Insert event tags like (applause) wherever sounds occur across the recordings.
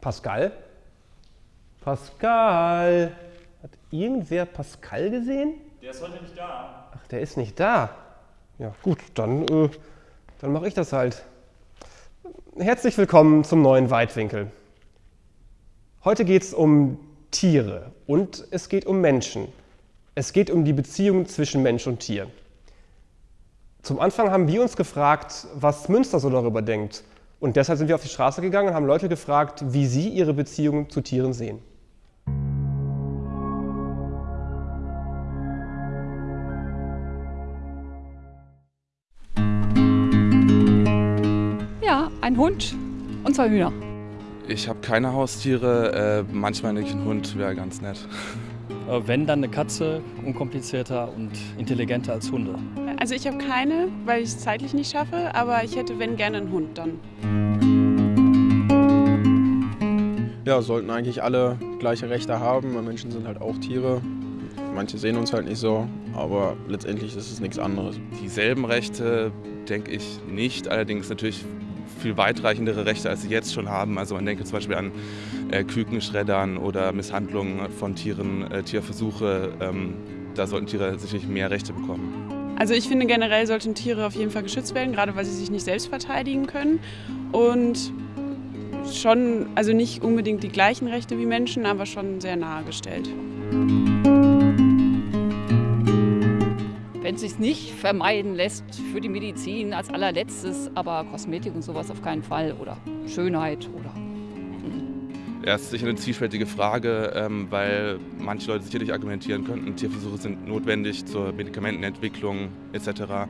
Pascal? Pascal! Hat irgendwer Pascal gesehen? Der ist heute nicht da. Ach, der ist nicht da. Ja, gut, dann, äh, dann mache ich das halt. Herzlich willkommen zum neuen Weitwinkel. Heute geht es um Tiere und es geht um Menschen. Es geht um die Beziehung zwischen Mensch und Tier. Zum Anfang haben wir uns gefragt, was Münster so darüber denkt. Und deshalb sind wir auf die Straße gegangen und haben Leute gefragt, wie sie ihre Beziehung zu Tieren sehen. Ja, ein Hund und zwei Hühner. Ich habe keine Haustiere, äh, manchmal denke ich, ein Hund wäre ganz nett. Äh, Wenn dann eine Katze, unkomplizierter und intelligenter als Hunde. Also ich habe keine, weil ich es zeitlich nicht schaffe, aber ich hätte, wenn gerne, einen Hund dann. Ja, sollten eigentlich alle gleiche Rechte haben. weil Menschen sind halt auch Tiere. Manche sehen uns halt nicht so, aber letztendlich ist es nichts anderes. Dieselben Rechte denke ich nicht, allerdings natürlich viel weitreichendere Rechte, als sie jetzt schon haben. Also man denke zum Beispiel an äh, Kükenschreddern oder Misshandlungen von Tieren, äh, Tierversuche. Ähm, da sollten Tiere sicherlich mehr Rechte bekommen. Also ich finde generell sollten Tiere auf jeden Fall geschützt werden, gerade weil sie sich nicht selbst verteidigen können. Und schon, also nicht unbedingt die gleichen Rechte wie Menschen, aber schon sehr nahe gestellt. Wenn es sich nicht vermeiden lässt für die Medizin als allerletztes, aber Kosmetik und sowas auf keinen Fall oder Schönheit oder. Ja, es ist sicher eine zwiespältige Frage, ähm, weil manche Leute sicherlich argumentieren könnten, Tierversuche sind notwendig zur Medikamentenentwicklung etc.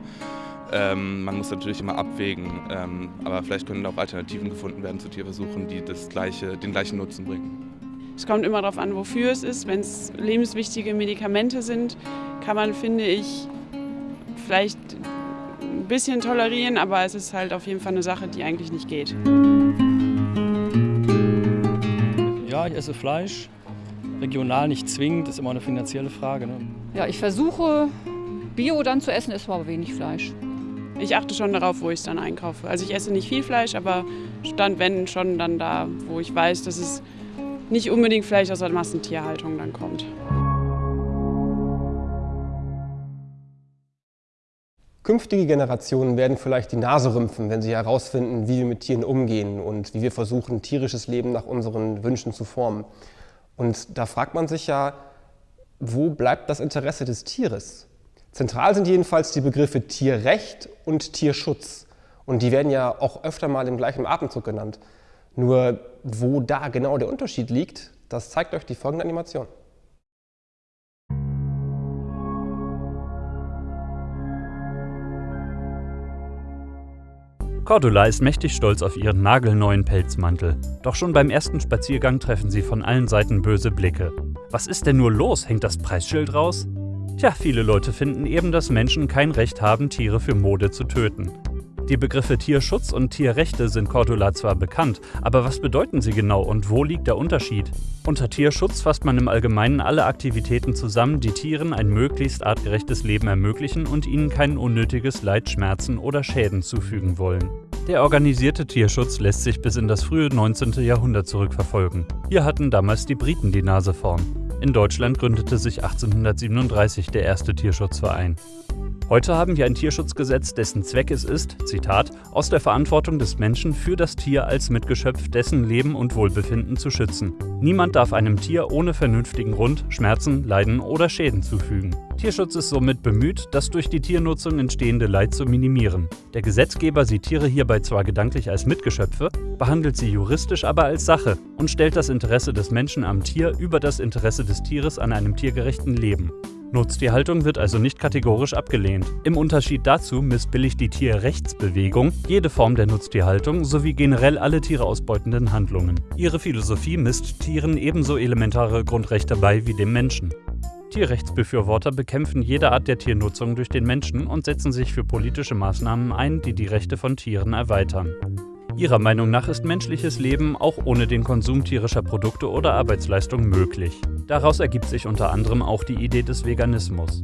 Ähm, man muss natürlich immer abwägen, ähm, aber vielleicht können auch Alternativen gefunden werden zu Tierversuchen, die das gleiche, den gleichen Nutzen bringen. Es kommt immer darauf an, wofür es ist. Wenn es lebenswichtige Medikamente sind, kann man, finde ich, vielleicht ein bisschen tolerieren, aber es ist halt auf jeden Fall eine Sache, die eigentlich nicht geht. Ja, ich esse Fleisch. Regional nicht zwingend, ist immer eine finanzielle Frage. Ne? Ja, ich versuche Bio dann zu essen, esse aber wenig Fleisch. Ich achte schon darauf, wo ich es dann einkaufe. Also ich esse nicht viel Fleisch, aber dann, wenn, schon dann da, wo ich weiß, dass es nicht unbedingt Fleisch aus der Massentierhaltung dann kommt. Künftige Generationen werden vielleicht die Nase rümpfen, wenn sie herausfinden, wie wir mit Tieren umgehen und wie wir versuchen, tierisches Leben nach unseren Wünschen zu formen. Und da fragt man sich ja, wo bleibt das Interesse des Tieres? Zentral sind jedenfalls die Begriffe Tierrecht und Tierschutz. Und die werden ja auch öfter mal im gleichen Atemzug genannt. Nur wo da genau der Unterschied liegt, das zeigt euch die folgende Animation. Cordula ist mächtig stolz auf ihren nagelneuen Pelzmantel. Doch schon beim ersten Spaziergang treffen sie von allen Seiten böse Blicke. Was ist denn nur los? Hängt das Preisschild raus? Tja, viele Leute finden eben, dass Menschen kein Recht haben, Tiere für Mode zu töten. Die Begriffe Tierschutz und Tierrechte sind Cordula zwar bekannt, aber was bedeuten sie genau und wo liegt der Unterschied? Unter Tierschutz fasst man im Allgemeinen alle Aktivitäten zusammen, die Tieren ein möglichst artgerechtes Leben ermöglichen und ihnen kein unnötiges Leid, Schmerzen oder Schäden zufügen wollen. Der organisierte Tierschutz lässt sich bis in das frühe 19. Jahrhundert zurückverfolgen. Hier hatten damals die Briten die Nase vorn. In Deutschland gründete sich 1837 der erste Tierschutzverein. Heute haben wir ein Tierschutzgesetz, dessen Zweck es ist, Zitat, aus der Verantwortung des Menschen für das Tier als Mitgeschöpf dessen Leben und Wohlbefinden zu schützen. Niemand darf einem Tier ohne vernünftigen Grund Schmerzen, Leiden oder Schäden zufügen. Tierschutz ist somit bemüht, das durch die Tiernutzung entstehende Leid zu minimieren. Der Gesetzgeber sieht Tiere hierbei zwar gedanklich als Mitgeschöpfe, behandelt sie juristisch aber als Sache und stellt das Interesse des Menschen am Tier über das Interesse des Tieres an einem tiergerechten Leben. Nutztierhaltung wird also nicht kategorisch abgelehnt. Im Unterschied dazu missbilligt die Tierrechtsbewegung jede Form der Nutztierhaltung sowie generell alle Tiere ausbeutenden Handlungen. Ihre Philosophie misst Tieren ebenso elementare Grundrechte bei wie dem Menschen. Tierrechtsbefürworter bekämpfen jede Art der Tiernutzung durch den Menschen und setzen sich für politische Maßnahmen ein, die die Rechte von Tieren erweitern. Ihrer Meinung nach ist menschliches Leben auch ohne den Konsum tierischer Produkte oder Arbeitsleistung möglich. Daraus ergibt sich unter anderem auch die Idee des Veganismus.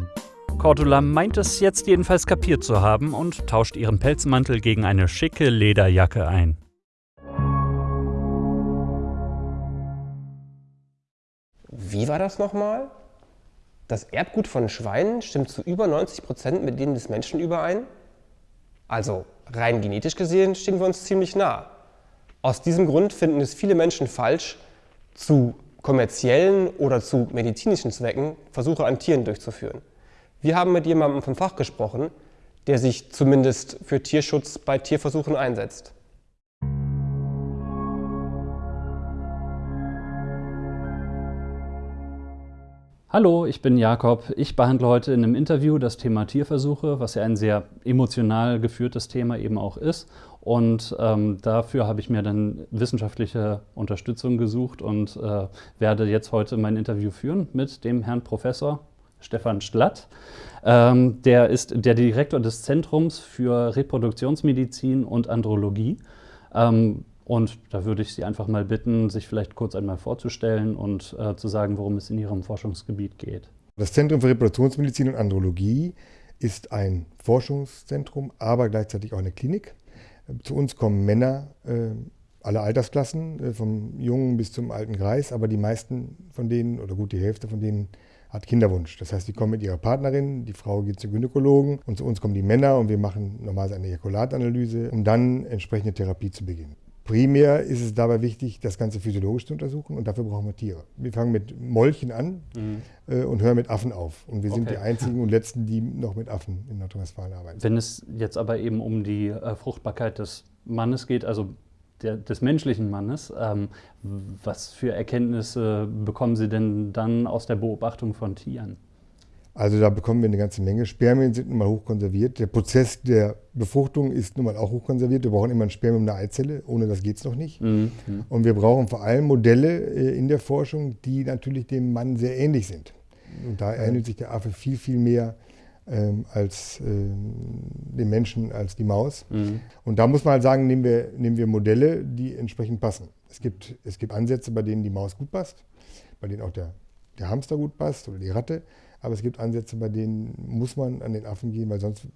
Cordula meint es jetzt jedenfalls kapiert zu haben und tauscht ihren Pelzmantel gegen eine schicke Lederjacke ein. wie war das nochmal? Das Erbgut von Schweinen stimmt zu über 90 Prozent mit denen des Menschen überein? Also rein genetisch gesehen stehen wir uns ziemlich nah. Aus diesem Grund finden es viele Menschen falsch, zu kommerziellen oder zu medizinischen Zwecken Versuche an Tieren durchzuführen. Wir haben mit jemandem vom Fach gesprochen, der sich zumindest für Tierschutz bei Tierversuchen einsetzt. Hallo, ich bin Jakob. Ich behandle heute in einem Interview das Thema Tierversuche, was ja ein sehr emotional geführtes Thema eben auch ist. Und ähm, dafür habe ich mir dann wissenschaftliche Unterstützung gesucht und äh, werde jetzt heute mein Interview führen mit dem Herrn Professor Stefan Schlatt. Ähm, der ist der Direktor des Zentrums für Reproduktionsmedizin und Andrologie. Ähm, und da würde ich Sie einfach mal bitten, sich vielleicht kurz einmal vorzustellen und äh, zu sagen, worum es in Ihrem Forschungsgebiet geht. Das Zentrum für Reproduktionsmedizin und Andrologie ist ein Forschungszentrum, aber gleichzeitig auch eine Klinik. Zu uns kommen Männer äh, aller Altersklassen, äh, vom Jungen bis zum alten Greis, aber die meisten von denen oder gut die Hälfte von denen hat Kinderwunsch. Das heißt, die kommen mit ihrer Partnerin, die Frau geht zum Gynäkologen und zu uns kommen die Männer und wir machen normalerweise eine Ejakulatanalyse, um dann entsprechende Therapie zu beginnen. Primär ist es dabei wichtig, das Ganze physiologisch zu untersuchen und dafür brauchen wir Tiere. Wir fangen mit Molchen an mhm. äh, und hören mit Affen auf. Und wir okay. sind die einzigen und letzten, die noch mit Affen in Nordrhein-Westfalen arbeiten. Wenn es jetzt aber eben um die äh, Fruchtbarkeit des Mannes geht, also der, des menschlichen Mannes, ähm, was für Erkenntnisse bekommen Sie denn dann aus der Beobachtung von Tieren? Also da bekommen wir eine ganze Menge. Spermien sind nun mal hochkonserviert. Der Prozess der Befruchtung ist nun mal auch hochkonserviert. Wir brauchen immer ein Spermium und eine Eizelle. Ohne das geht es noch nicht. Mhm. Und wir brauchen vor allem Modelle äh, in der Forschung, die natürlich dem Mann sehr ähnlich sind. Und da ähnelt sich der Affe viel, viel mehr ähm, als ähm, dem Menschen, als die Maus. Mhm. Und da muss man halt sagen, nehmen wir, nehmen wir Modelle, die entsprechend passen. Es gibt, es gibt Ansätze, bei denen die Maus gut passt, bei denen auch der, der Hamster gut passt oder die Ratte. Aber es gibt Ansätze, bei denen muss man an den Affen gehen, weil sonst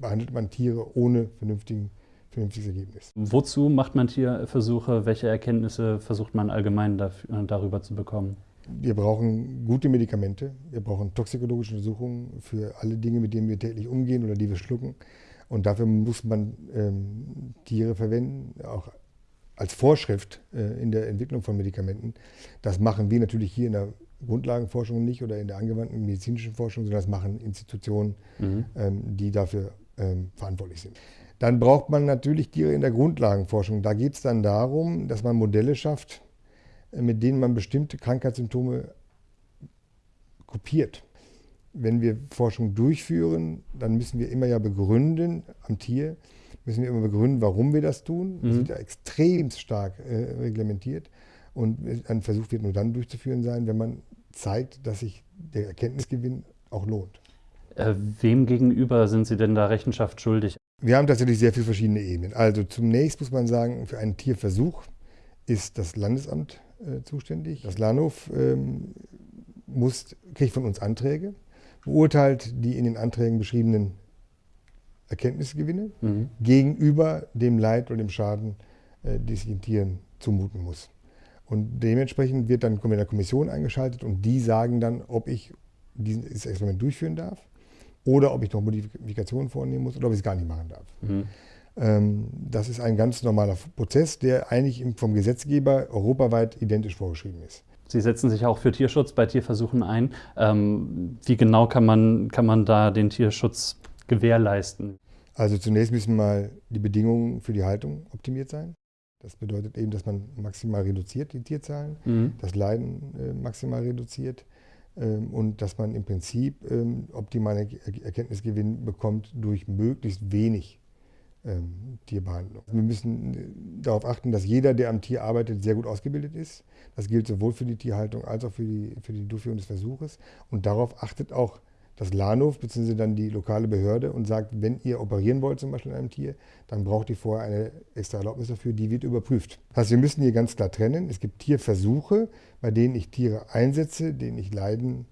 behandelt man Tiere ohne vernünftigen, vernünftiges Ergebnis. Wozu macht man Tierversuche? Welche Erkenntnisse versucht man allgemein dafür, darüber zu bekommen? Wir brauchen gute Medikamente, wir brauchen toxikologische Untersuchungen für alle Dinge, mit denen wir täglich umgehen oder die wir schlucken. Und dafür muss man ähm, Tiere verwenden, auch als Vorschrift äh, in der Entwicklung von Medikamenten. Das machen wir natürlich hier in der Grundlagenforschung nicht oder in der angewandten medizinischen Forschung, sondern das machen Institutionen, mhm. ähm, die dafür ähm, verantwortlich sind. Dann braucht man natürlich Tiere in der Grundlagenforschung. Da geht es dann darum, dass man Modelle schafft, äh, mit denen man bestimmte Krankheitssymptome kopiert. Wenn wir Forschung durchführen, dann müssen wir immer ja begründen am Tier, müssen wir immer begründen, warum wir das tun. Das mhm. wird ja extrem stark äh, reglementiert. Und ein Versuch wird nur dann durchzuführen sein, wenn man zeigt, dass sich der Erkenntnisgewinn auch lohnt. Äh, wem gegenüber sind Sie denn da Rechenschaft schuldig? Wir haben tatsächlich sehr viele verschiedene Ebenen. Also zunächst muss man sagen, für einen Tierversuch ist das Landesamt äh, zuständig. Das Lahnhof ähm, muss, kriegt von uns Anträge, beurteilt die in den Anträgen beschriebenen Erkenntnisgewinne mhm. gegenüber dem Leid oder dem Schaden, äh, die sich den Tieren zumuten muss. Und dementsprechend wird dann eine Kommission eingeschaltet und die sagen dann, ob ich dieses Experiment durchführen darf oder ob ich noch Modifikationen vornehmen muss oder ob ich es gar nicht machen darf. Mhm. Ähm, das ist ein ganz normaler Prozess, der eigentlich vom Gesetzgeber europaweit identisch vorgeschrieben ist. Sie setzen sich auch für Tierschutz bei Tierversuchen ein. Ähm, wie genau kann man, kann man da den Tierschutz gewährleisten? Also zunächst müssen mal die Bedingungen für die Haltung optimiert sein. Das bedeutet eben, dass man maximal reduziert, die Tierzahlen, mhm. das Leiden äh, maximal reduziert ähm, und dass man im Prinzip ähm, optimale Erkenntnisgewinn bekommt durch möglichst wenig ähm, Tierbehandlung. Wir müssen äh, darauf achten, dass jeder, der am Tier arbeitet, sehr gut ausgebildet ist. Das gilt sowohl für die Tierhaltung als auch für die, für die Durchführung des Versuches. Und darauf achtet auch das Lahnhof bzw. dann die lokale Behörde und sagt, wenn ihr operieren wollt zum Beispiel an einem Tier, dann braucht ihr vorher eine extra Erlaubnis dafür, die wird überprüft. Das heißt, wir müssen hier ganz klar trennen. Es gibt Tierversuche, bei denen ich Tiere einsetze, denen ich Leiden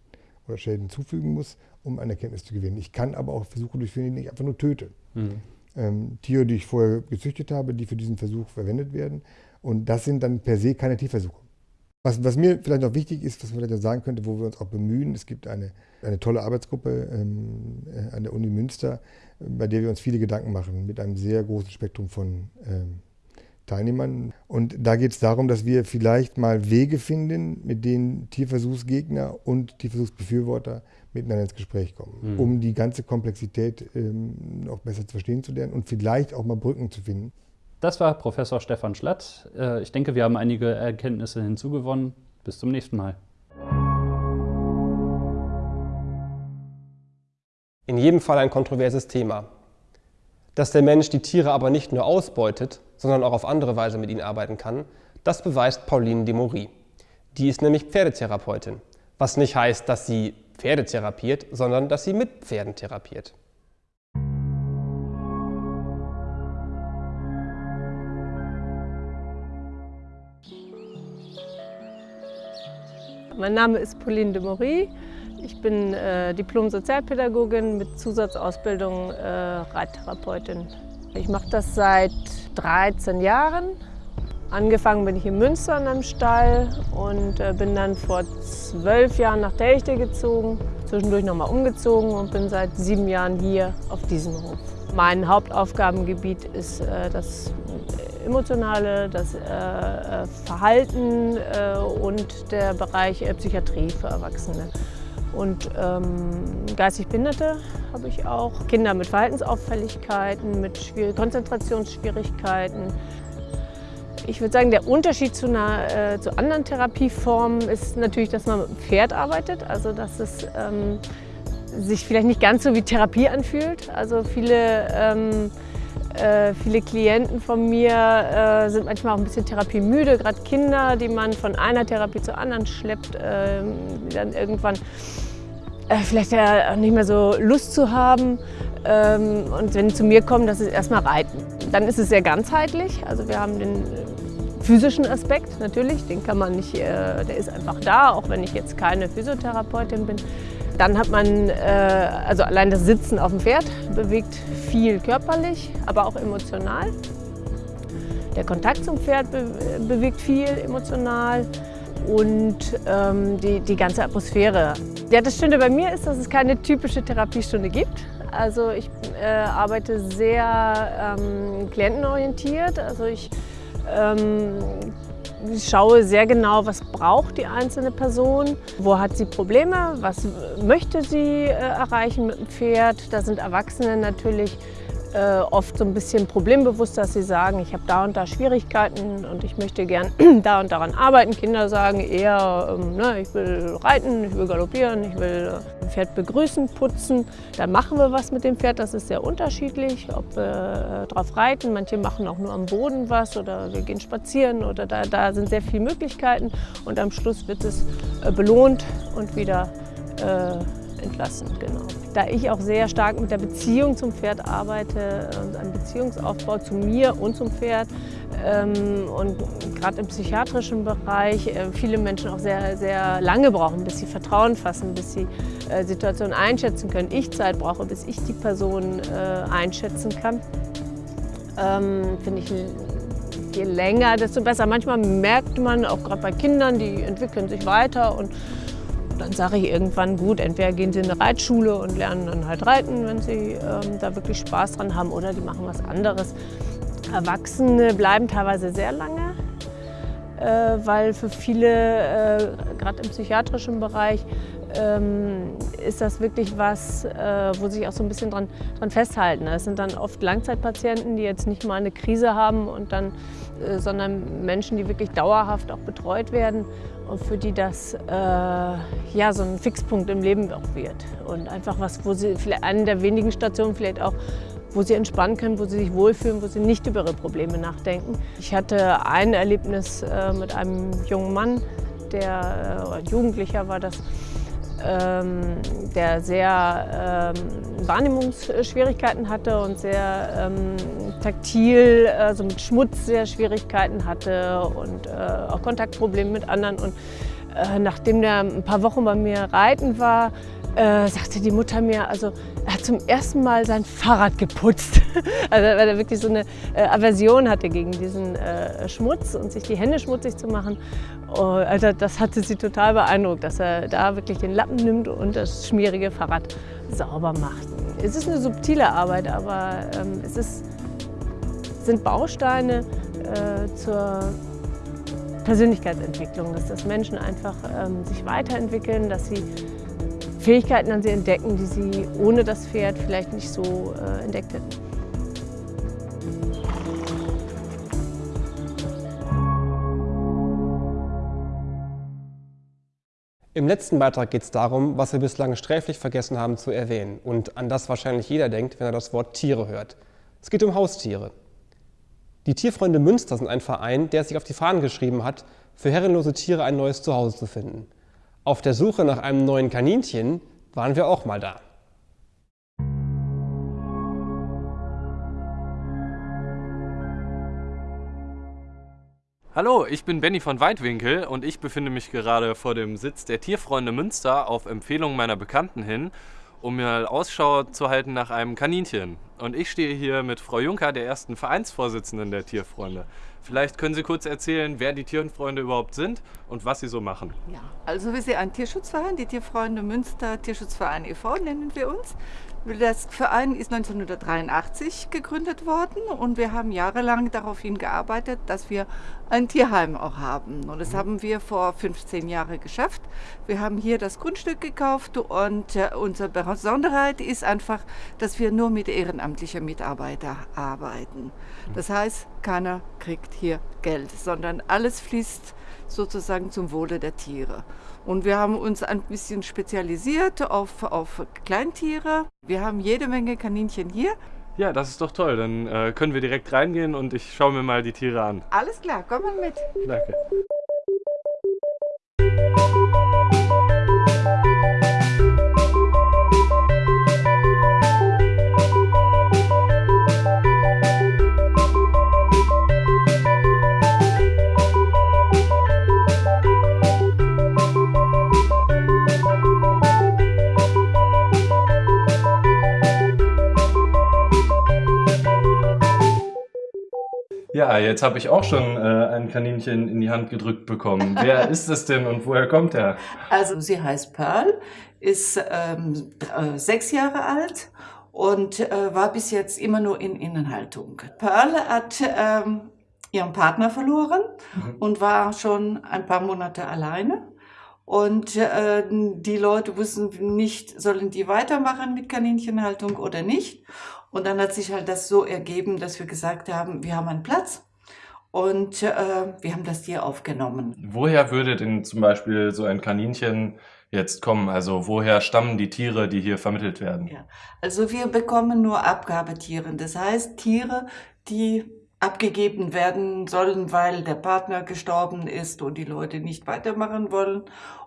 oder Schäden zufügen muss, um eine Erkenntnis zu gewinnen. Ich kann aber auch Versuche durchführen, die ich einfach nur töte. Mhm. Ähm, Tiere, die ich vorher gezüchtet habe, die für diesen Versuch verwendet werden. Und das sind dann per se keine Tierversuche. Was, was, mir vielleicht noch wichtig ist, was man vielleicht sagen könnte, wo wir uns auch bemühen, es gibt eine, eine tolle Arbeitsgruppe ähm, äh, an der Uni Münster, bei der wir uns viele Gedanken machen, mit einem sehr großen Spektrum von ähm, Teilnehmern. Und da geht es darum, dass wir vielleicht mal Wege finden, mit denen Tierversuchsgegner und Tierversuchsbefürworter miteinander ins Gespräch kommen, mhm. um die ganze Komplexität ähm, noch besser zu verstehen zu lernen und vielleicht auch mal Brücken zu finden. Das war Professor Stefan Schlatt. Äh, ich denke, wir haben einige Erkenntnisse hinzugewonnen. Bis zum nächsten Mal. In jedem Fall ein kontroverses Thema. Dass der Mensch die Tiere aber nicht nur ausbeutet, sondern auch auf andere Weise mit ihnen arbeiten kann, das beweist Pauline Demory. Die ist nämlich Pferdetherapeutin, was nicht heißt, dass sie Pferde therapiert, sondern dass sie mit Pferden therapiert. Mein Name ist Pauline de Maury. Ich bin äh, Diplom-Sozialpädagogin mit Zusatzausbildung äh, Reittherapeutin. Ich mache das seit 13 Jahren. Angefangen bin ich in Münster in einem Stall und äh, bin dann vor zwölf Jahren nach Delchte gezogen, zwischendurch nochmal umgezogen und bin seit sieben Jahren hier auf diesem Hof. Mein Hauptaufgabengebiet ist äh, das Emotionale, das äh, äh, Verhalten äh, und der Bereich Psychiatrie für Erwachsene. Und ähm, geistig Behinderte habe ich auch, Kinder mit Verhaltensauffälligkeiten, mit Schwier Konzentrationsschwierigkeiten. Ich würde sagen, der Unterschied zu, einer, zu anderen Therapieformen ist natürlich, dass man mit dem Pferd arbeitet, also dass es ähm, sich vielleicht nicht ganz so wie Therapie anfühlt. Also viele ähm, äh, viele Klienten von mir äh, sind manchmal auch ein bisschen therapiemüde, gerade Kinder, die man von einer Therapie zur anderen schleppt, äh, die dann irgendwann äh, vielleicht ja nicht mehr so Lust zu haben. Ähm, und wenn die zu mir kommen, das ist erstmal Reiten. Dann ist es sehr ganzheitlich. Also wir haben den physischen Aspekt natürlich, den kann man nicht, äh, der ist einfach da, auch wenn ich jetzt keine Physiotherapeutin bin. Dann hat man, äh, also allein das Sitzen auf dem Pferd bewegt viel körperlich, aber auch emotional. Der Kontakt zum Pferd be bewegt viel emotional und ähm, die, die ganze Atmosphäre. Ja, das Schöne bei mir ist, dass es keine typische Therapiestunde gibt. Also ich äh, arbeite sehr ähm, klientenorientiert. Also ich ähm, ich schaue sehr genau, was braucht die einzelne Person, wo hat sie Probleme, was möchte sie äh, erreichen mit dem Pferd. Da sind Erwachsene natürlich äh, oft so ein bisschen problembewusst, dass sie sagen, ich habe da und da Schwierigkeiten und ich möchte gern (clears throat) da und daran arbeiten. Kinder sagen eher, ähm, ne, ich will reiten, ich will galoppieren, ich will äh, ein Pferd begrüßen, putzen. Dann machen wir was mit dem Pferd, das ist sehr unterschiedlich, ob wir äh, drauf reiten. Manche machen auch nur am Boden was oder wir gehen spazieren oder da, da sind sehr viele Möglichkeiten und am Schluss wird es äh, belohnt und wieder entlassen. Genau. Da ich auch sehr stark mit der Beziehung zum Pferd arbeite und einem Beziehungsaufbau zu mir und zum Pferd ähm, und gerade im psychiatrischen Bereich äh, viele Menschen auch sehr, sehr lange brauchen, bis sie Vertrauen fassen, bis sie äh, Situationen einschätzen können. Ich Zeit brauche, bis ich die Person äh, einschätzen kann. Ähm, Finde ich je länger, desto besser. Manchmal merkt man, auch gerade bei Kindern, die entwickeln sich weiter und dann sage ich irgendwann, gut, entweder gehen sie in eine Reitschule und lernen dann halt reiten, wenn sie ähm, da wirklich Spaß dran haben, oder die machen was anderes. Erwachsene bleiben teilweise sehr lange, äh, weil für viele, äh, gerade im psychiatrischen Bereich, ähm, ist das wirklich was, äh, wo sich auch so ein bisschen dran, dran festhalten. Es sind dann oft Langzeitpatienten, die jetzt nicht mal eine Krise haben, und dann, sondern Menschen, die wirklich dauerhaft auch betreut werden und für die das äh, ja, so ein Fixpunkt im Leben auch wird. Und einfach was, wo sie vielleicht eine der wenigen Stationen vielleicht auch wo sie entspannen können, wo sie sich wohlfühlen, wo sie nicht über ihre Probleme nachdenken. Ich hatte ein Erlebnis äh, mit einem jungen Mann, der äh, Jugendlicher war das, ähm, der sehr ähm, Wahrnehmungsschwierigkeiten hatte und sehr ähm, taktil, also mit Schmutz sehr Schwierigkeiten hatte und äh, auch Kontaktprobleme mit anderen. Und äh, nachdem der ein paar Wochen bei mir reiten war, äh, sagte die Mutter mir, also er hat zum ersten Mal sein Fahrrad geputzt. (laughs) also weil er wirklich so eine äh, Aversion hatte gegen diesen äh, Schmutz und sich die Hände schmutzig zu machen. Oh, also das hatte sie total beeindruckt, dass er da wirklich den Lappen nimmt und das schmierige Fahrrad sauber macht. Es ist eine subtile Arbeit, aber ähm, es ist, sind Bausteine äh, zur Persönlichkeitsentwicklung, dass das Menschen einfach ähm, sich weiterentwickeln, dass sie Fähigkeiten an sie entdecken, die sie ohne das Pferd vielleicht nicht so äh, entdeckt hätten. Im letzten Beitrag geht es darum, was wir bislang sträflich vergessen haben zu erwähnen und an das wahrscheinlich jeder denkt, wenn er das Wort Tiere hört. Es geht um Haustiere. Die Tierfreunde Münster sind ein Verein, der sich auf die Fahnen geschrieben hat, für herrenlose Tiere ein neues Zuhause zu finden. Auf der Suche nach einem neuen Kaninchen waren wir auch mal da. Hallo, ich bin Benny von Weitwinkel und ich befinde mich gerade vor dem Sitz der Tierfreunde Münster auf Empfehlung meiner Bekannten hin, um mir Ausschau zu halten nach einem Kaninchen. Und ich stehe hier mit Frau Juncker, der ersten Vereinsvorsitzenden der Tierfreunde. Vielleicht können Sie kurz erzählen, wer die Tierfreunde überhaupt sind und was sie so machen. Ja, also wir sind ein Tierschutzverein, die Tierfreunde Münster Tierschutzverein e.V. nennen wir uns. Das Verein ist 1983 gegründet worden und wir haben jahrelang darauf hingearbeitet, dass wir ein Tierheim auch haben. Und das haben wir vor 15 Jahren geschafft. Wir haben hier das Grundstück gekauft und äh, unsere Besonderheit ist einfach, dass wir nur mit ehrenamtlichen Mitarbeitern arbeiten. Das heißt, keiner kriegt hier Geld, sondern alles fließt sozusagen zum Wohle der Tiere. Und wir haben uns ein bisschen spezialisiert auf, auf Kleintiere. Wir haben jede Menge Kaninchen hier. Ja, das ist doch toll. Dann äh, können wir direkt reingehen und ich schaue mir mal die Tiere an. Alles klar, komm mal mit. Danke. Ja, jetzt habe ich auch schon äh, ein Kaninchen in die Hand gedrückt bekommen. Wer (laughs) ist es denn und woher kommt er? Also sie heißt Pearl, ist ähm, äh, sechs Jahre alt und äh, war bis jetzt immer nur in Innenhaltung. Pearl hat ähm, ihren Partner verloren mhm. und war schon ein paar Monate alleine. Und äh, die Leute wussten nicht, sollen die weitermachen mit Kaninchenhaltung oder nicht. Und dann hat sich halt das so ergeben, dass wir gesagt haben, wir haben einen Platz und äh, wir haben das Tier aufgenommen. Woher würde denn zum Beispiel so ein Kaninchen jetzt kommen? Also woher stammen die Tiere, die hier vermittelt werden? Ja, also wir bekommen nur Abgabetiere. Das heißt Tiere, die abgegeben werden sollen, weil der Partner gestorben ist und die Leute nicht weitermachen wollen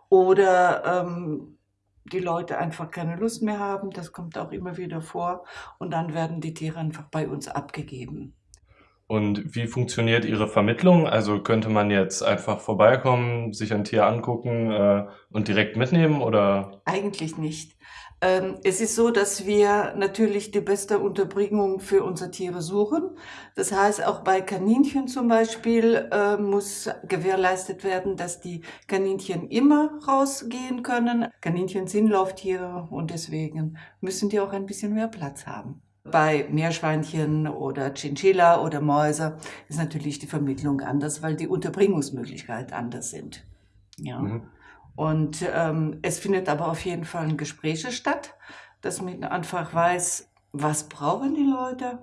oder ähm, die Leute einfach keine Lust mehr haben. Das kommt auch immer wieder vor. Und dann werden die Tiere einfach bei uns abgegeben. Und wie funktioniert Ihre Vermittlung? Also könnte man jetzt einfach vorbeikommen, sich ein Tier angucken äh, und direkt mitnehmen oder? Eigentlich nicht. Ähm, es ist so, dass wir natürlich die beste Unterbringung für unsere Tiere suchen. Das heißt, auch bei Kaninchen zum Beispiel äh, muss gewährleistet werden, dass die Kaninchen immer rausgehen können. Kaninchen sind Lauftiere und deswegen müssen die auch ein bisschen mehr Platz haben. Bei Meerschweinchen oder Chinchilla oder Mäuse ist natürlich die Vermittlung anders, weil die Unterbringungsmöglichkeiten anders sind. Ja. Mhm. Und ähm, es findet aber auf jeden Fall ein Gespräch statt, dass man einfach weiß, was brauchen die Leute,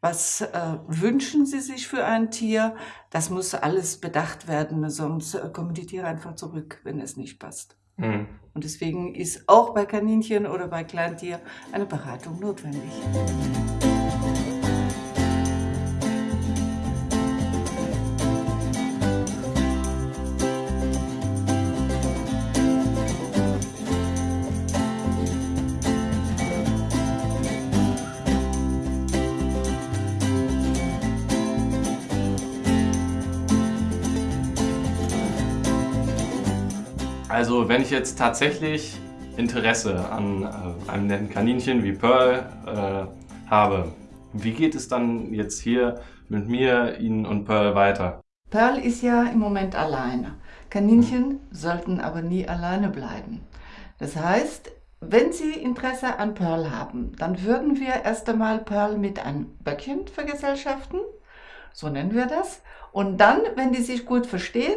was äh, wünschen sie sich für ein Tier. Das muss alles bedacht werden, sonst äh, kommen die Tiere einfach zurück, wenn es nicht passt. Mhm. Und deswegen ist auch bei Kaninchen oder bei Kleintier eine Beratung notwendig. Also wenn ich jetzt tatsächlich Interesse an äh, einem netten Kaninchen wie Pearl äh, habe, wie geht es dann jetzt hier mit mir, Ihnen und Pearl weiter? Pearl ist ja im Moment alleine. Kaninchen sollten aber nie alleine bleiben. Das heißt, wenn Sie Interesse an Pearl haben, dann würden wir erst einmal Pearl mit einem Böckchen vergesellschaften, so nennen wir das. Und dann, wenn die sich gut verstehen,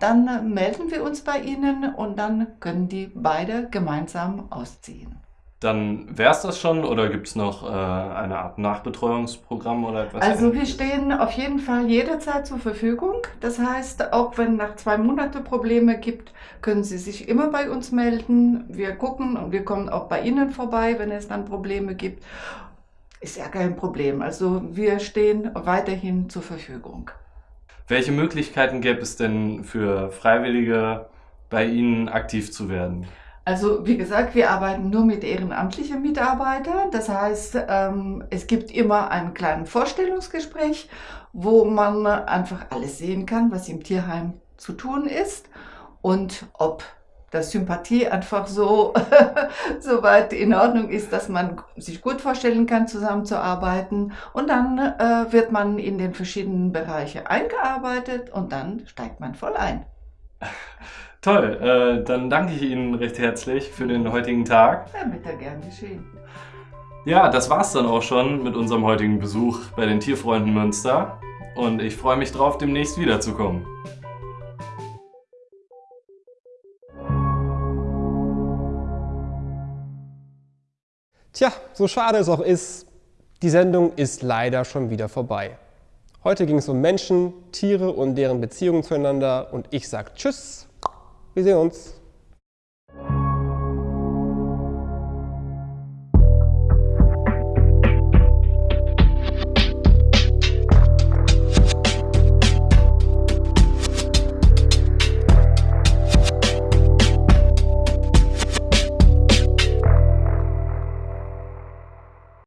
dann melden wir uns bei Ihnen und dann können die beide gemeinsam ausziehen. Dann wäre es das schon oder gibt es noch äh, eine Art Nachbetreuungsprogramm oder etwas? Also wir stehen auf jeden Fall jederzeit zur Verfügung. Das heißt, auch wenn nach zwei Monaten Probleme gibt, können Sie sich immer bei uns melden. Wir gucken und wir kommen auch bei Ihnen vorbei, wenn es dann Probleme gibt. Ist ja kein Problem. Also wir stehen weiterhin zur Verfügung. Welche Möglichkeiten gäbe es denn für Freiwillige, bei Ihnen aktiv zu werden? Also wie gesagt, wir arbeiten nur mit ehrenamtlichen Mitarbeitern. Das heißt, ähm, es gibt immer einen kleinen Vorstellungsgespräch, wo man einfach alles sehen kann, was im Tierheim zu tun ist und ob das Sympathie einfach so, (laughs) so weit in Ordnung ist, dass man sich gut vorstellen kann, zusammenzuarbeiten. Und dann äh, wird man in den verschiedenen Bereiche eingearbeitet und dann steigt man voll ein. (laughs) Toll, äh, dann danke ich Ihnen recht herzlich für den heutigen Tag. Ja, bitte gern geschehen. Ja, das war's dann auch schon mit unserem heutigen Besuch bei den Tierfreunden Münster. Und ich freue mich drauf, demnächst wiederzukommen. Tja, so schade es auch ist, die Sendung ist leider schon wieder vorbei. Heute ging es um Menschen, Tiere und deren Beziehungen zueinander und ich sage Tschüss wir sehen uns.